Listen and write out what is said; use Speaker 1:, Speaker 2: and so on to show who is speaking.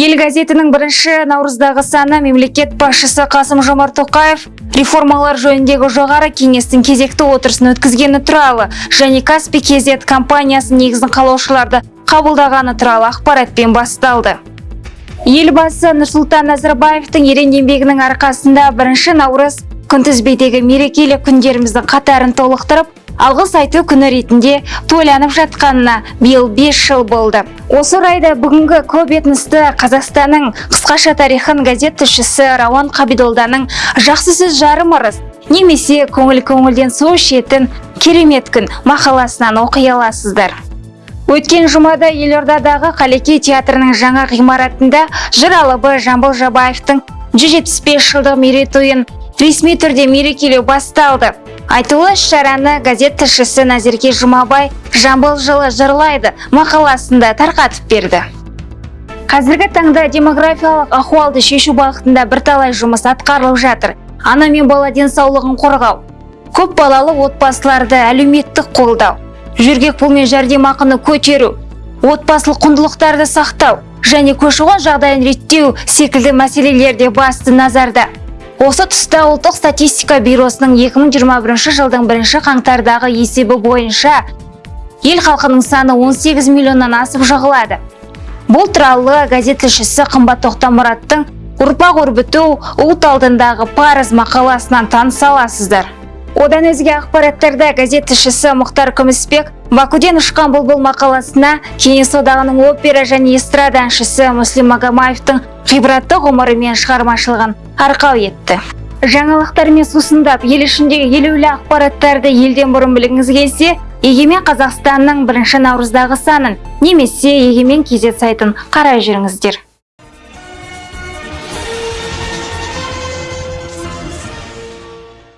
Speaker 1: ел газетінің бірінші наурыздағы саны мемлекет басшысы қасым жомарт тоқаев реформалар жөніндегі жоғары кеңестің кезекті отырысын өткізгені туралы және каспий kz компаниясы негізін қалаушыларды қабылдағаны туралы ақпаратпен басталды. Елбасы нұрсұлтан назарбаевтың ерен еңбегінің арқасында бірінші наурыз күнтізбедегі мерекелі күндеріміздің қатарын толықтырып алғыс айту күні ретінде тойланып жатқанына биыл 5 жыл болды. Осы орайда бүгінгі көп қазақстанның қысқаша тарихын газет тілшісі рауан қабидолданың жақсы сөз жарым ырыс немесе көңіл көңілден су ішетін керемет күн мақаласынан оқи аласыздар. Өткен жұмада елордадағы Қалеке театрының жаңа ғимаратында жыр алыбы Жамбыл Жабаевтың 175 жылдық мерейтойын ресми түрде мерекелеу басталды. Айтулы шараны газет тілшісі назерке жұмабай жамбыл жылы жырлайды мақаласында тарқатып берді. Қазіргі таңда демографиялық ахуалды шешу бағытында бірталай жұмыс атқарылып жатыр. Ана мен бала денсаулығын қорғау көп балалы отбасыларды әлеуметтік қолдау жөргек пұлмен жәрдемақыны көтеру отбасылық құндылықтарды сақтау және көші қон жағдайын реттеу секілді мәселелерде басты назарда. Осы тұста ұлттық статистика бюросының 2021 жылдың бірінші қаңтардағы есебі бойынша ел халқының саны 18 миллионнан асып жығылады. Бұл туралы газет тілшісі қымбат тоқтамұраттың ұрпақ өрбіту ұлт алдындағы парыз мақаласынан таныса аласыздар. Одан өзге ақпараттарда газет тілшісі мұхтар күмісбек бакуден ұшқан бұлбұл мақаласына кеңес одағының опера және эстрада әншісі муслим магомаевтың ғибратты ғұмыры мен шығармашылығын арқау етті. Жаңалықтармен сусындап ел ішіндегі елеулі ақпараттарды елден бұрын білгіңіз келсе егемен қазақстанның бірінші наурыздағы санын немесе егемен kz сайтын қарай жүріңіздер.